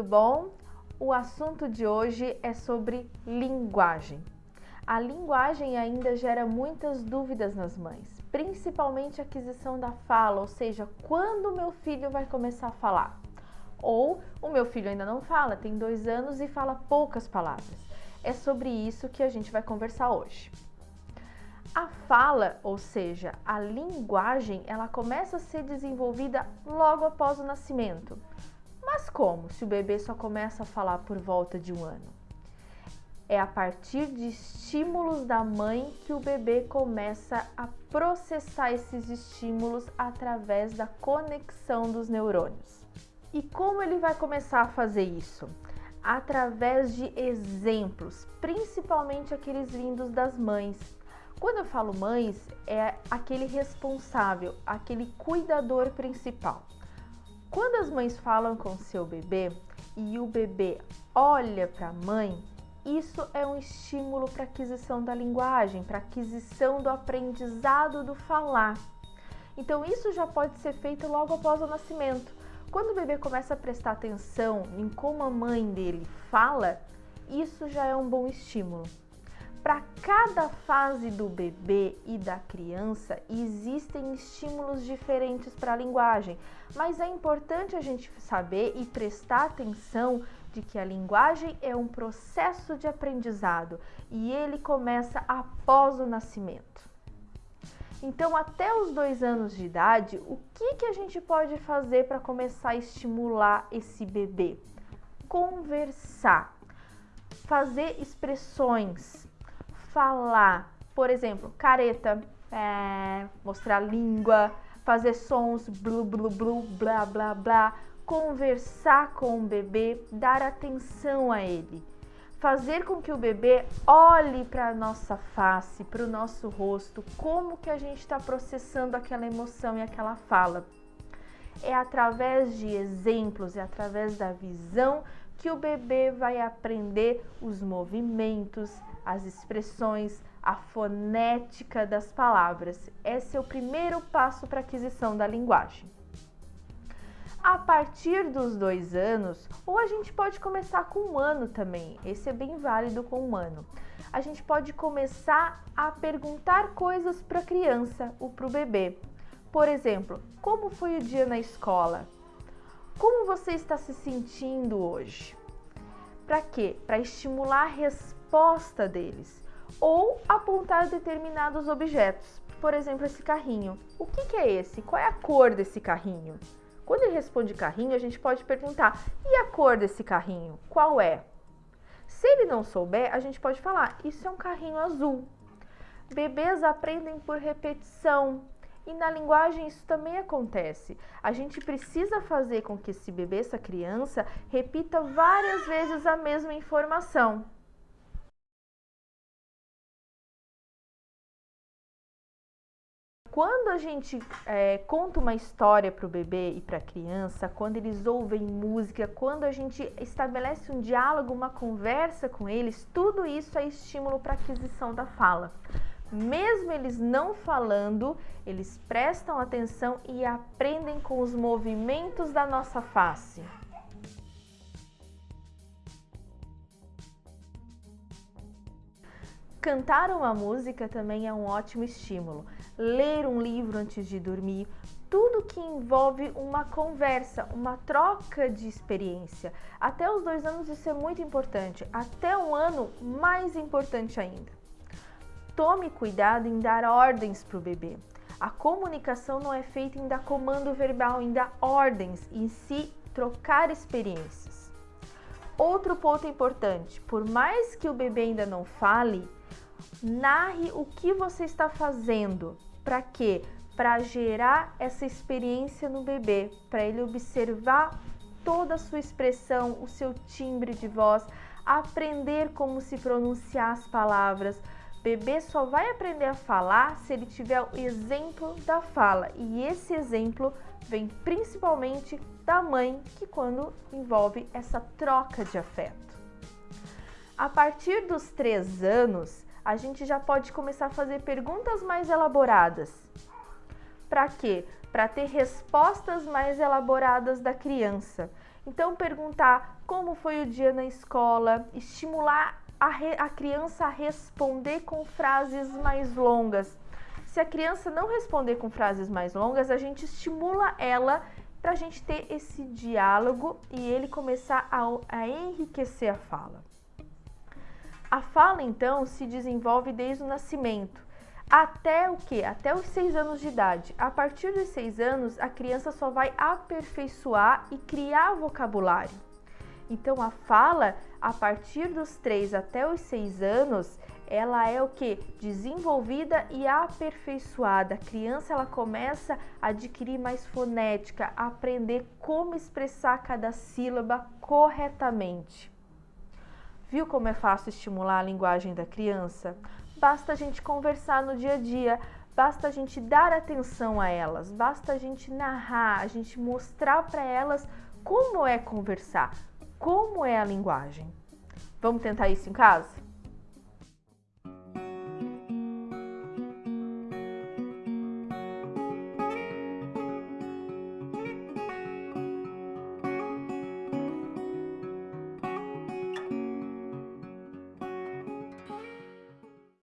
tudo bom? O assunto de hoje é sobre linguagem. A linguagem ainda gera muitas dúvidas nas mães, principalmente a aquisição da fala, ou seja, quando meu filho vai começar a falar. Ou o meu filho ainda não fala, tem dois anos e fala poucas palavras. É sobre isso que a gente vai conversar hoje. A fala, ou seja, a linguagem, ela começa a ser desenvolvida logo após o nascimento. Mas como se o bebê só começa a falar por volta de um ano? É a partir de estímulos da mãe que o bebê começa a processar esses estímulos através da conexão dos neurônios. E como ele vai começar a fazer isso? Através de exemplos, principalmente aqueles vindos das mães quando eu falo mães, é aquele responsável, aquele cuidador principal. Quando as mães falam com seu bebê e o bebê olha para a mãe, isso é um estímulo para aquisição da linguagem, para aquisição do aprendizado do falar. Então isso já pode ser feito logo após o nascimento. Quando o bebê começa a prestar atenção em como a mãe dele fala, isso já é um bom estímulo. Para cada fase do bebê e da criança existem estímulos diferentes para a linguagem, mas é importante a gente saber e prestar atenção de que a linguagem é um processo de aprendizado e ele começa após o nascimento. Então, até os dois anos de idade, o que, que a gente pode fazer para começar a estimular esse bebê? Conversar, fazer expressões, falar, por exemplo, careta, é, mostrar língua, fazer sons, blu, blu, blu, blá, blá, blá, conversar com o bebê, dar atenção a ele, fazer com que o bebê olhe para a nossa face, para o nosso rosto, como que a gente está processando aquela emoção e aquela fala. É através de exemplos, é através da visão que o bebê vai aprender os movimentos, as expressões, a fonética das palavras. Esse é o primeiro passo para a aquisição da linguagem. A partir dos dois anos, ou a gente pode começar com um ano também, esse é bem válido com um ano. A gente pode começar a perguntar coisas para a criança ou para o bebê. Por exemplo, como foi o dia na escola? Como você está se sentindo hoje? Para quê? Para estimular a resposta deles ou apontar determinados objetos. Por exemplo, esse carrinho. O que, que, é esse? Qual é a cor desse carrinho? Quando ele responde carrinho, a gente pode perguntar: e a cor desse carrinho? Qual é? Se ele não souber, a gente pode falar: isso é um carrinho azul. Bebês aprendem por repetição. E na linguagem isso também acontece. A gente precisa fazer com que esse bebê, essa criança, repita várias vezes a mesma informação. Quando a gente é, conta uma história para o bebê e para a criança, quando eles ouvem música, quando a gente estabelece um diálogo, uma conversa com eles, tudo isso é estímulo para aquisição da fala. Mesmo eles não falando, eles prestam atenção e aprendem com os movimentos da nossa face. Cantar uma música também é um ótimo estímulo. Ler um livro antes de dormir, tudo que envolve uma conversa, uma troca de experiência. Até os dois anos isso é muito importante, até um ano mais importante ainda. Tome cuidado em dar ordens para o bebê. A comunicação não é feita em dar comando verbal, em dar ordens, em si trocar experiências. Outro ponto importante, por mais que o bebê ainda não fale, narre o que você está fazendo. Para quê? Para gerar essa experiência no bebê, para ele observar toda a sua expressão, o seu timbre de voz, aprender como se pronunciar as palavras. Bebê só vai aprender a falar se ele tiver o exemplo da fala, e esse exemplo vem principalmente da mãe, que quando envolve essa troca de afeto. A partir dos três anos, a gente já pode começar a fazer perguntas mais elaboradas. Para quê? Para ter respostas mais elaboradas da criança. Então, perguntar como foi o dia na escola, estimular a, a criança responder com frases mais longas. Se a criança não responder com frases mais longas, a gente estimula ela para a gente ter esse diálogo e ele começar a, a enriquecer a fala. A fala, então, se desenvolve desde o nascimento. Até o que? Até os seis anos de idade. A partir dos seis anos, a criança só vai aperfeiçoar e criar vocabulário. Então, a fala, a partir dos três até os seis anos, ela é o que? Desenvolvida e aperfeiçoada. A criança ela começa a adquirir mais fonética, a aprender como expressar cada sílaba corretamente. Viu como é fácil estimular a linguagem da criança? basta a gente conversar no dia a dia, basta a gente dar atenção a elas, basta a gente narrar, a gente mostrar para elas como é conversar, como é a linguagem. Vamos tentar isso em casa?